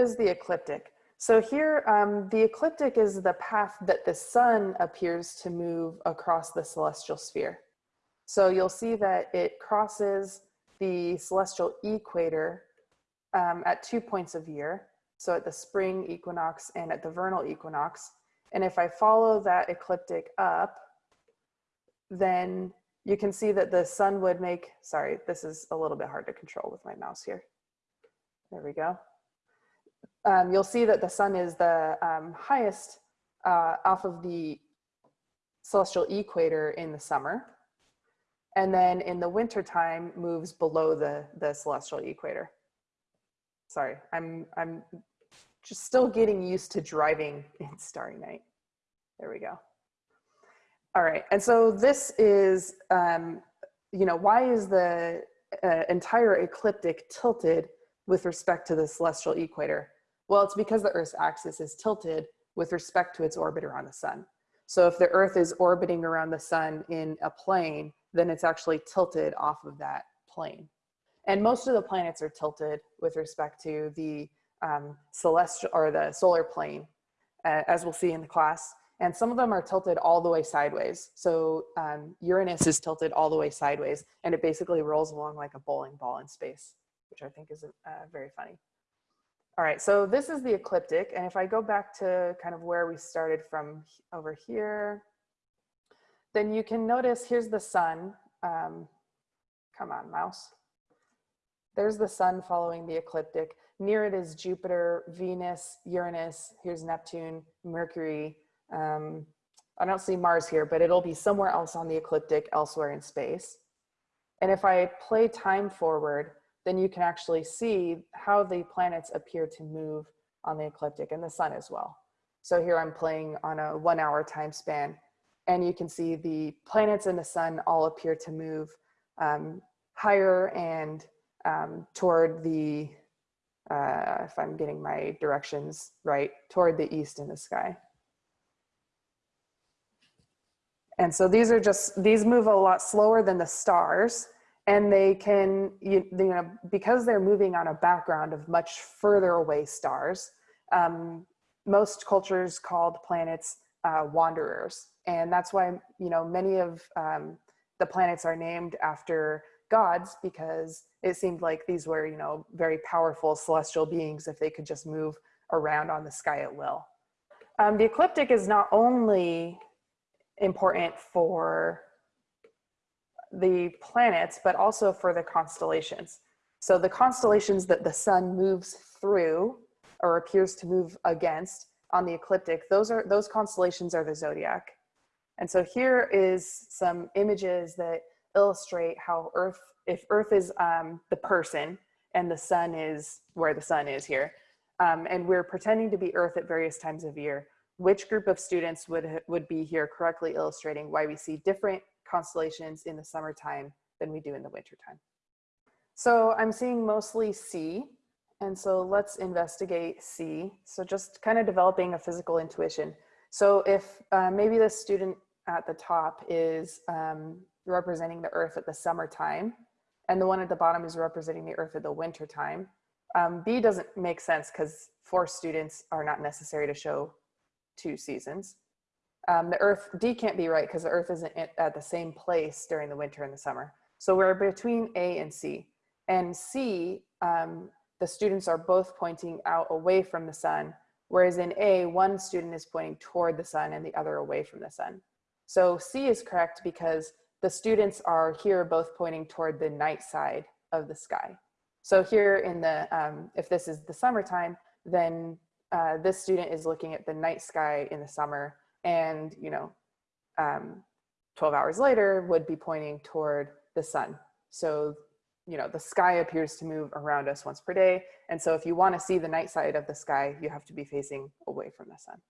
is the ecliptic. So here, um, the ecliptic is the path that the sun appears to move across the celestial sphere. So you'll see that it crosses the celestial equator um, at two points of year. So at the spring equinox and at the vernal equinox. And if I follow that ecliptic up, then you can see that the sun would make, sorry, this is a little bit hard to control with my mouse here. There we go um, you'll see that the sun is the um, highest uh, off of the celestial equator in the summer. And then in the winter time moves below the, the celestial equator. Sorry, I'm, I'm just still getting used to driving in Starry Night. There we go. All right, and so this is, um, you know, why is the uh, entire ecliptic tilted with respect to the celestial equator? Well, it's because the Earth's axis is tilted with respect to its orbit around the sun. So if the Earth is orbiting around the sun in a plane, then it's actually tilted off of that plane. And most of the planets are tilted with respect to the um, celestial or the solar plane, uh, as we'll see in the class. And some of them are tilted all the way sideways. So um, Uranus is tilted all the way sideways, and it basically rolls along like a bowling ball in space, which I think is uh, very funny. All right, so this is the ecliptic. And if I go back to kind of where we started from over here, then you can notice here's the sun. Um, come on, mouse. There's the sun following the ecliptic. Near it is Jupiter, Venus, Uranus, here's Neptune, Mercury. Um, I don't see Mars here, but it'll be somewhere else on the ecliptic elsewhere in space. And if I play time forward, then you can actually see how the planets appear to move on the ecliptic and the sun as well. So here I'm playing on a one hour time span and you can see the planets and the sun all appear to move um, higher and um, toward the, uh, if I'm getting my directions right, toward the east in the sky. And so these are just, these move a lot slower than the stars and they can, you, you, know, because they're moving on a background of much further away stars, um, most cultures called planets uh, wanderers. And that's why, you know, many of um, the planets are named after gods because it seemed like these were, you know, very powerful celestial beings if they could just move around on the sky at will. Um, the ecliptic is not only important for the planets, but also for the constellations. So the constellations that the sun moves through or appears to move against on the ecliptic, those are those constellations are the zodiac. And so here is some images that illustrate how Earth, if Earth is um, the person and the sun is where the sun is here, um, and we're pretending to be Earth at various times of year, which group of students would, would be here correctly illustrating why we see different constellations in the summertime than we do in the wintertime. So I'm seeing mostly C, and so let's investigate C. So just kind of developing a physical intuition. So if uh, maybe the student at the top is um, representing the earth at the summertime, and the one at the bottom is representing the earth at the wintertime, um, B doesn't make sense because four students are not necessary to show two seasons. Um, the earth, D can't be right because the earth isn't at the same place during the winter and the summer. So we're between A and C. And C, um, the students are both pointing out away from the sun, whereas in A, one student is pointing toward the sun and the other away from the sun. So C is correct because the students are here both pointing toward the night side of the sky. So here in the, um, if this is the summertime, then uh, this student is looking at the night sky in the summer and you know um, 12 hours later would be pointing toward the sun. So you know the sky appears to move around us once per day. And so if you want to see the night side of the sky you have to be facing away from the sun.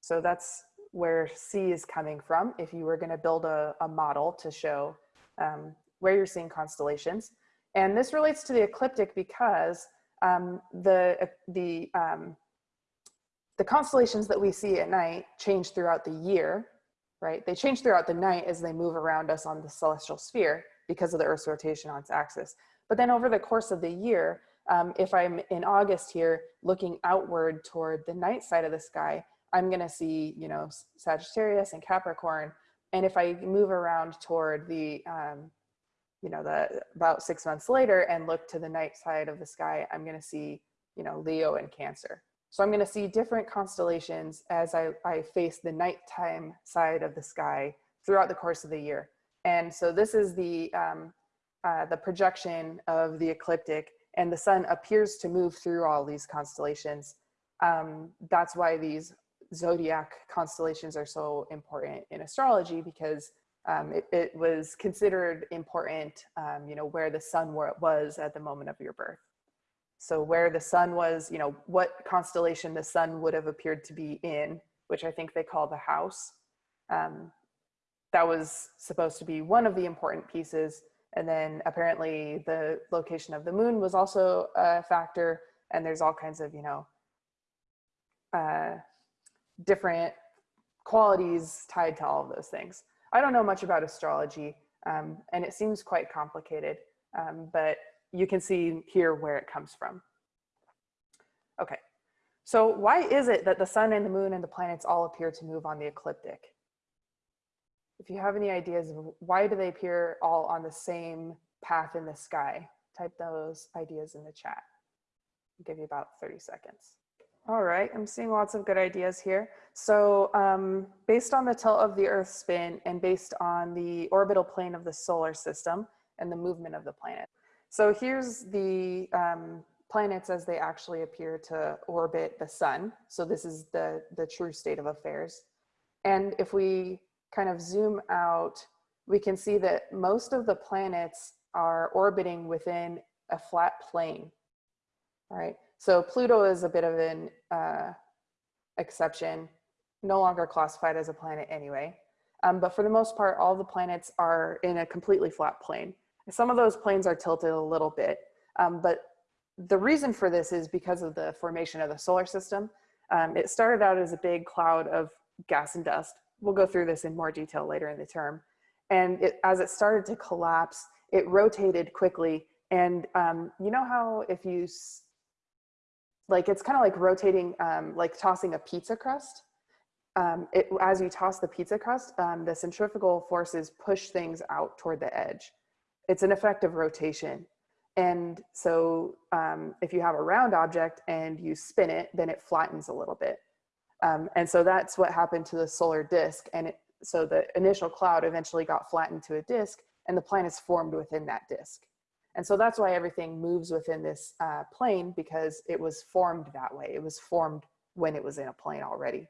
So that's where C is coming from. If you were going to build a, a, model to show um, where you're seeing constellations. And this relates to the ecliptic because um, the the um, the constellations that we see at night change throughout the year, right? They change throughout the night as they move around us on the celestial sphere because of the Earth's rotation on its axis. But then over the course of the year, Um, if I'm in August here, looking outward toward the night side of the sky, I'm gonna see, you know, Sagittarius and Capricorn. And if I move around toward the, um, you know, the about six months later and look to the night side of the sky, I'm gonna see, you know, Leo and Cancer. So I'm gonna see different constellations as I, I face the nighttime side of the sky throughout the course of the year. And so this is the, um, uh, the projection of the ecliptic and the sun appears to move through all these constellations. Um, that's why these zodiac constellations are so important in astrology because um, it, it, was considered important, um, you know, where the sun was at the moment of your birth. So where the sun was, you know, what constellation the sun would have appeared to be in, which I think they call the house. Um, that was supposed to be one of the important pieces. And then apparently the location of the moon was also a factor. And there's all kinds of, you know, uh, different qualities tied to all of those things. I don't know much about astrology um, and it seems quite complicated, um, but you can see here where it comes from. Okay, so why is it that the sun and the moon and the planets all appear to move on the ecliptic? If you have any ideas of why do they appear all on the same path in the sky, type those ideas in the chat. I'll give you about 30 seconds. All right, I'm seeing lots of good ideas here. So um, based on the tilt of the Earth's spin and based on the orbital plane of the solar system and the movement of the planet, so here's the um, planets as they actually appear to orbit the sun. So this is the, the true state of affairs. And if we kind of zoom out, we can see that most of the planets are orbiting within a flat plane, all right? So Pluto is a bit of an uh, exception, no longer classified as a planet anyway. Um, but for the most part, all the planets are in a completely flat plane. Some of those planes are tilted a little bit, um, but the reason for this is because of the formation of the solar system. Um, it started out as a big cloud of gas and dust. We'll go through this in more detail later in the term. And it, as it started to collapse, it rotated quickly. And um, you know how if you, like it's kind of like rotating, um, like tossing a pizza crust. Um, it, as you toss the pizza crust, um, the centrifugal forces push things out toward the edge it's an effective rotation. And so um, if you have a round object and you spin it, then it flattens a little bit. Um, and so that's what happened to the solar disk. And it, so the initial cloud eventually got flattened to a disk and the planets formed within that disk. And so that's why everything moves within this uh, plane because it was formed that way. It was formed when it was in a plane already.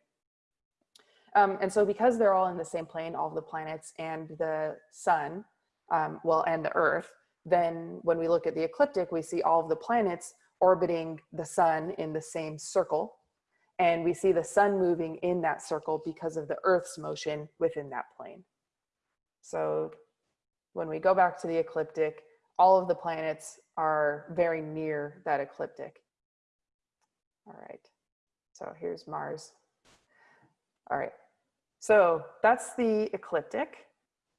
Um, and so because they're all in the same plane, all the planets and the sun, um, well, and the Earth, then when we look at the ecliptic, we see all of the planets orbiting the sun in the same circle. And we see the sun moving in that circle because of the Earth's motion within that plane. So when we go back to the ecliptic, all of the planets are very near that ecliptic. All right, so here's Mars. All right, so that's the ecliptic.